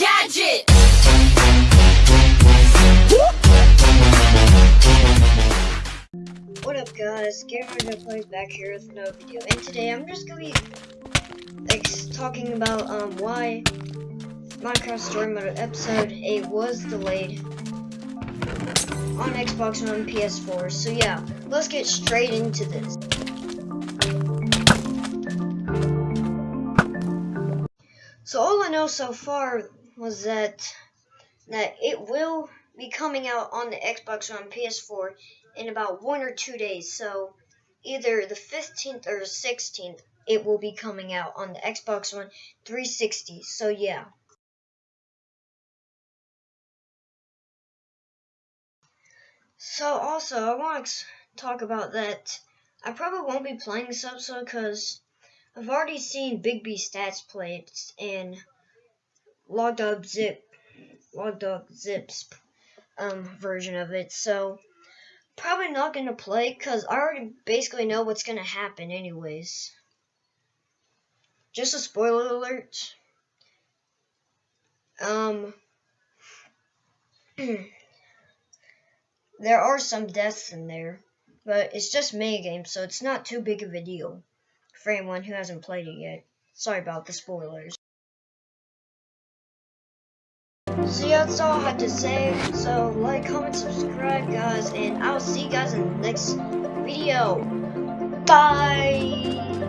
Gadget! What up guys, Gamer Plays back here with no video, and today I'm just gonna be like, talking about um why Minecraft Story Mode Episode 8 was delayed on Xbox and PS4. So yeah, let's get straight into this. So all I know so far was that that it will be coming out on the Xbox One and PS4 in about one or two days. So either the 15th or the 16th, it will be coming out on the Xbox One 360. So yeah. So also, I want to talk about that. I probably won't be playing this episode because I've already seen BigBStatz plates and Logdotzip, Logdog Zips um, version of it. So probably not gonna play because I already basically know what's gonna happen anyways. Just a spoiler alert. Um, there are some deaths in there, but it's just minigame, so it's not too big of a deal for anyone who hasn't played it yet. Sorry about the spoilers. So yeah, that's all I had to say. So like, comment, subscribe, guys, and I'll see you guys in the next video. Bye!